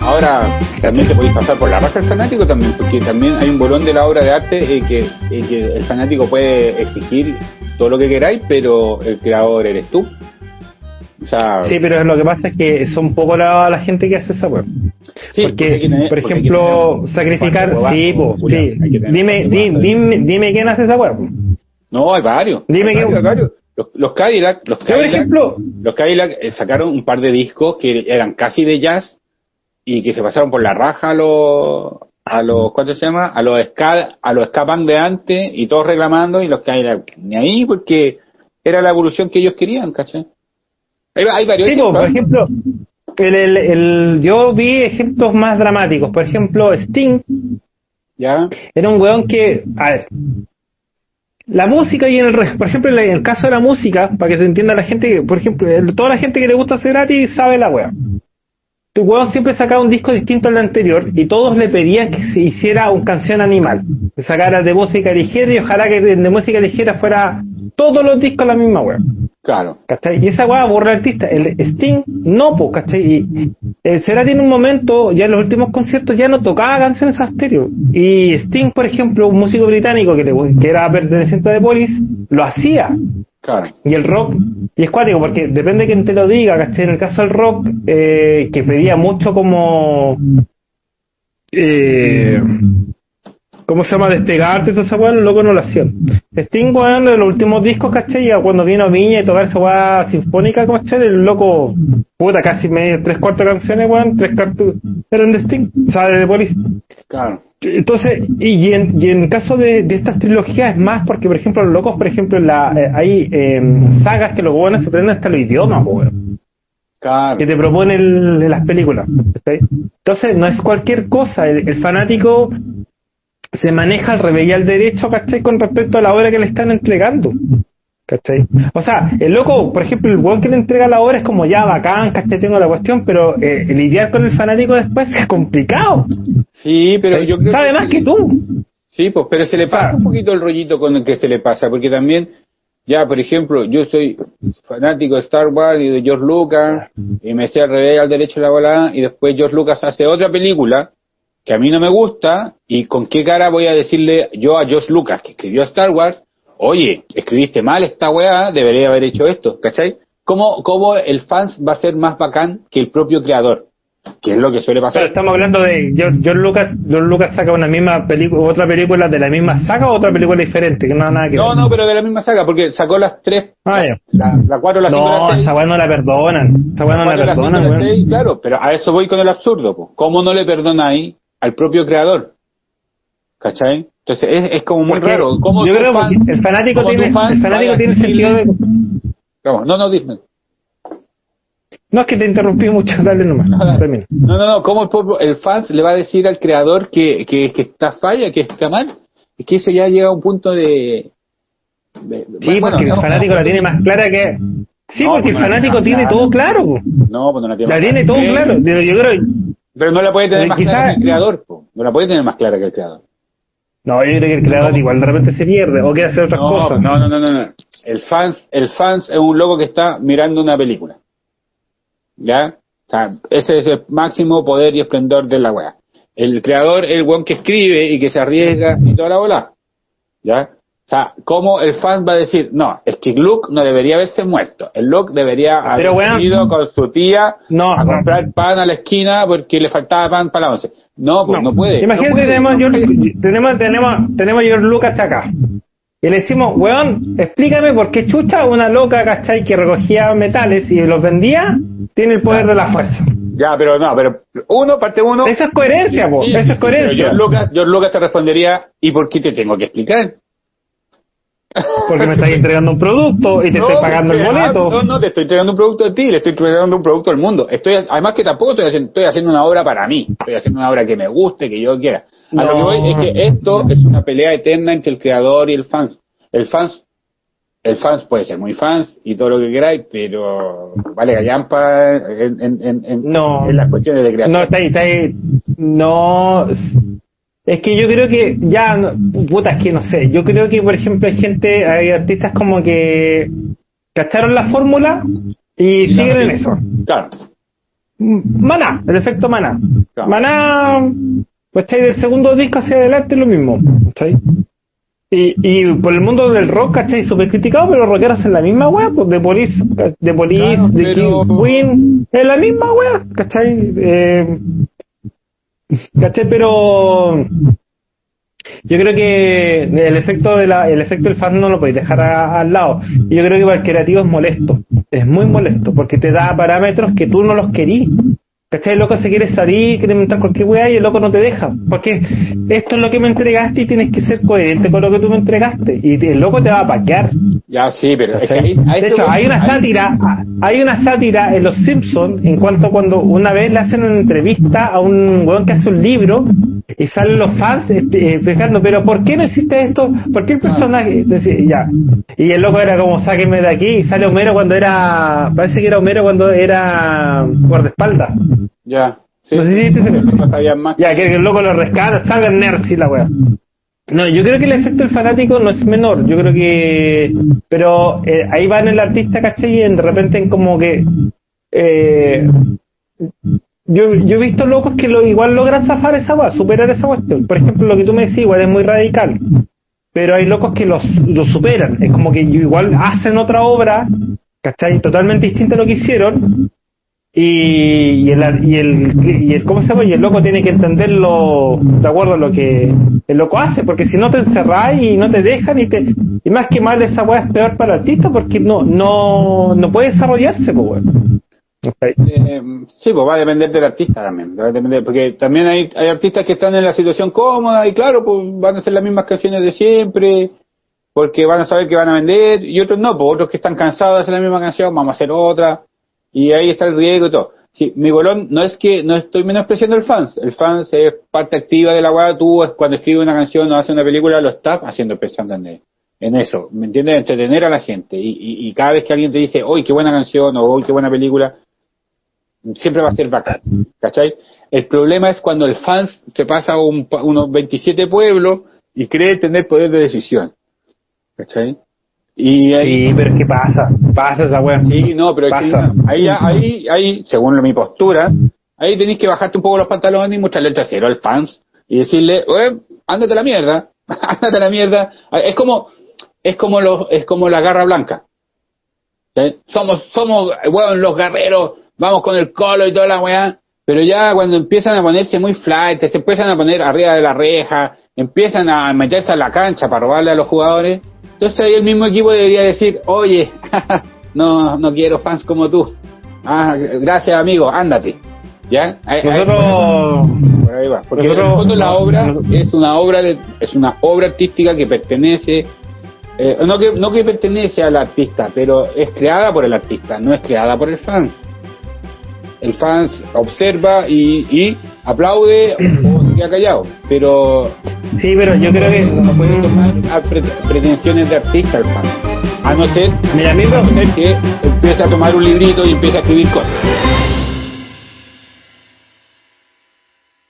Ahora también te podéis pasar por la raza del fanático también, porque también hay un bolón de la obra de arte eh, que, eh, que el fanático puede exigir todo lo que queráis, pero el creador eres tú. O sea, sí, pero lo que pasa es que son poco la, la gente que hace esa web. Sí, porque, por ejemplo, sacrificar, sí, sí. Dime, dime, dime, quién hace esa web. No, hay varios. Dime quién. Varios. Los, los Cadillac, los Cadillac, ejemplo, los Cadillac eh, sacaron un par de discos que eran casi de jazz y que se pasaron por la raja a los a los ¿cuánto se llama? a los ska a los ska de antes y todos reclamando y los Cadillac ni ahí porque era la evolución que ellos querían, ¿cachai? Hay, varios sí, por ejemplo, el, el, el, yo vi ejemplos más dramáticos. Por ejemplo, Sting. ¿Ya? Era un weón que. A ver. La música y en el, por ejemplo, en el caso de la música, para que se entienda la gente, por ejemplo, toda la gente que le gusta hacer gratis sabe la wea. Tu weón siempre sacaba un disco distinto al anterior y todos le pedían que se hiciera un canción animal, que sacara de música ligera y ojalá que de, música ligera fuera todos los discos la misma wea. Claro. ¿Cachai? Y esa weá borra el artista. El Sting no, pues, ¿cachai? Y el Cerati en un momento, ya en los últimos conciertos, ya no tocaba canciones a estéreo. Y Sting, por ejemplo, un músico británico que, le, que era perteneciente de Police, lo hacía. Claro. Y el rock, y es cuático, porque depende de quién te lo diga, ¿cachai? En el caso del rock, eh, que pedía mucho como... Eh, ¿cómo se llama? Despegarte y toda esa weá, los locos no lo hacían. Sting, weón, de los últimos discos, ¿cachai? cuando vino Viña y tocar esa weá sinfónica, ¿cachai? El loco, puta, casi medio, tres cuartos de canciones, weón, tres cuartos eran de Sting, o sea, de Police. Claro. Entonces, y, en, y en caso de, de estas trilogías es más porque, por ejemplo, los locos, por ejemplo, la, eh, hay eh, sagas que los weones se aprenden hasta los idiomas, weón. Claro. que te proponen las películas. Entonces, no es cualquier cosa. El, el, fanático se maneja al revés y al derecho, ¿cachai? Con respecto a la obra que le están entregando. ¿Cachai? O sea, el loco, por ejemplo, el weón que le entrega la obra es como ya bacán, ¿cachai? Tengo la cuestión, pero eh, lidiar con el fanático después es complicado. Sí, pero yo creo Sabe más que tú. Sí, pues, pero se le pasa un poquito el rollito con el que se le pasa, porque también, ya, por ejemplo, yo soy fanático de Star Wars y de George Lucas, y me sé al revés al derecho de la bola, y después George Lucas hace otra película, que a mí no me gusta y con qué cara voy a decirle yo a Josh Lucas, que escribió Star Wars, oye, escribiste mal esta weá, debería haber hecho esto, ¿cachai? ¿Cómo, ¿Cómo el fans va a ser más bacán que el propio creador? Que es lo que suele pasar. Pero estamos hablando de George Lucas, George Lucas saca una misma película, otra película de la misma saga o otra película diferente, que no nada que No, no, pero de la misma saga, porque sacó las tres, ah, la, la cuatro, la cinco, no, la seis. esa weá no la perdonan, esa weá no la, la perdonan, cinco, seis, claro, pero a eso voy con el absurdo, po. ¿cómo no le perdonáis al propio creador? ¿Cachai? Entonces es, es como muy Porque raro. ¿Cómo yo creo fan- que el fanático tiene, el fanático tiene sentido de... No, no, no, dime. No es que te interrumpí mucho, dale nomás, termina. No, no, no, ¿cómo el, pueblo- el fans le va a decir al creador que, que, que está falla, que está mal? Es que eso ya llega a un punto de... de- Sí, bueno, porque no, el fanático no, la tiene más clara que... Sí, No, porque el pues no la fanático tiene todo claro. po. No, pues no la tiene La tiene todo claro. Yo creo... Pero no la puede tener más quizá- clara que el creador, po. no la puede tener más clara que el creador. No, yo creo que el creador No. igual de repente se pierde o quiere hacer otras No, cosas. no, no, no, no, no. El fans, el fans es un loco que está mirando una película. ¿Ya? O sea, ese es el máximo poder y esplendor de la weá. El creador es el weón que escribe y que se arriesga y toda la bola. ¿Ya? O sea, ¿cómo el fan va a decir, no, es que Luke no debería haberse muerto. El Luke debería haber weón, ido con su tía No, a no. comprar pan a la esquina porque le faltaba pan para la once. No, pues no, puede. Imagínate, no puede, tenemos, no George- puede. tenemos, tenemos, tenemos a George Lucas acá. Y le decimos, weón, explícame por qué chucha una loca, ¿cachai? Que recogía metales y los vendía, tiene el poder de la fuerza. Ya, pero no, pero uno, parte uno. Eso es coherencia, po. Sí, Eso sí, es sí, coherencia. George Lucas, George Lucas te respondería, ¿y por qué te tengo que explicar? Porque me estás entregando un producto y te No, estoy pagando el ah, boleto. No, no, te estoy entregando un producto a ti, le estoy entregando un producto al mundo. Estoy, además que tampoco estoy haciendo, estoy haciendo una obra para mí, estoy haciendo una obra que me guste, que yo quiera. A lo que voy es que esto es una pelea eterna entre el creador y el fans. El fans, el fans puede ser muy fans y todo lo que queráis, pero vale gallampa en, en, en, en, No. en las cuestiones de creación. No, está ahí, está ahí. No. Es que yo creo que ya, puta, es que no sé. Yo creo que, por ejemplo, hay gente, hay artistas como que cacharon la fórmula y siguen en eso. Claro. Maná, el efecto maná. Maná, pues está ahí del segundo disco hacia adelante lo mismo. ¿cachai? Y, y por el mundo del rock, ¿cachai? Súper criticado, pero los rockeros en la misma wea, pues de Police, de Police, de King Queen, en la misma wea, ¿cachai? Eh, ¿Cachai? Pero yo creo que el efecto de la, el efecto del fan no lo podéis dejar al lado. Yo creo que para el creativo es molesto, es muy molesto, porque te da parámetros que tú no los querís. ¿Cachai? El loco se quiere salir, quiere inventar cualquier weá y el loco no te deja. Porque esto es lo que me entregaste y tienes que ser coherente con lo que tú me entregaste. Y el loco te va a paquear. Ya, sí, pero es que ahí, De hecho, hay una sátira, hay una sátira en Los Simpsons en cuanto a cuando una vez le hacen una entrevista a un weón que hace un libro y salen los fans este, explicando, pero ¿por qué no hiciste esto? ¿Por qué el personaje? Decía, ya. Y el loco era como, sáquenme de aquí y sale Homero cuando era, parece que era Homero cuando era guardaespaldas. Ya. Sí, no sé si no más. Ya, que el loco lo rescata, salga Nercy la weá. No, yo creo que el efecto del fanático no es menor, yo creo que... Pero eh, ahí va en el artista, ¿cachai? Y de repente en como que... Eh, yo, yo he visto locos que lo, igual logran zafar esa weá, superar esa cuestión. Por ejemplo, lo que tú me decís, igual es muy radical. Pero hay locos que los, lo superan. Es como que igual hacen otra obra, ¿cachai? Totalmente distinta a lo que hicieron, y, y, el, y, el, y el cómo se llama y el loco tiene que entenderlo de acuerdo a lo que el loco hace porque si no te encerrás y no te dejan y te y más que mal esa weá es peor para el artista porque no no no puede desarrollarse pues eh, sí, pues va a depender del artista también, va a depender, porque también hay, hay artistas que están en la situación cómoda y claro, pues van a hacer las mismas canciones de siempre, porque van a saber que van a vender, y otros no, pues otros que están cansados de hacer la misma canción, vamos a hacer otra, y ahí está el riesgo y todo. Sí, mi bolón no es que no estoy menospreciando el fans, el fans es parte activa de la weá, tú cuando escribes una canción o haces una película lo estás haciendo pensando en, eso, ¿me entiendes? Entretener a la gente y, y, cada vez que alguien te dice, hoy qué buena canción o hoy qué buena película, siempre va a ser bacán, ¿cachai? El problema es cuando el fans se pasa a un, unos 27 pueblos y cree tener poder de decisión, ¿cachai? Y sí, pero es que pasa, pasa esa weá. Sí, no, pero pasa. ahí, ahí, ahí, según mi postura, ahí tenéis que bajarte un poco los pantalones y mostrarle el trasero al fans y decirle, ándate a la mierda, ándate a la mierda. Es como, es como los, es como la garra blanca. Somos, somos, weón, los guerreros, vamos con el colo y toda la weá, pero ya cuando empiezan a ponerse muy flight, se empiezan a poner arriba de la reja, empiezan a meterse a la cancha para robarle a los jugadores, entonces ahí el mismo equipo debería decir, oye, no, no quiero fans como tú. Ah, gracias amigo, ándate. ¿Ya? nosotros, ahí va. Porque en el fondo la obra es una obra de, es una obra artística que pertenece, eh, no que, no que pertenece al artista, pero es creada por el artista, no es creada por el fans. El fans observa y, y aplaude o se ha callado, pero Sí, pero yo creo que no puede tomar pretensiones de artista el fan. A no ser, que empiece a tomar un librito y empiece a escribir cosas.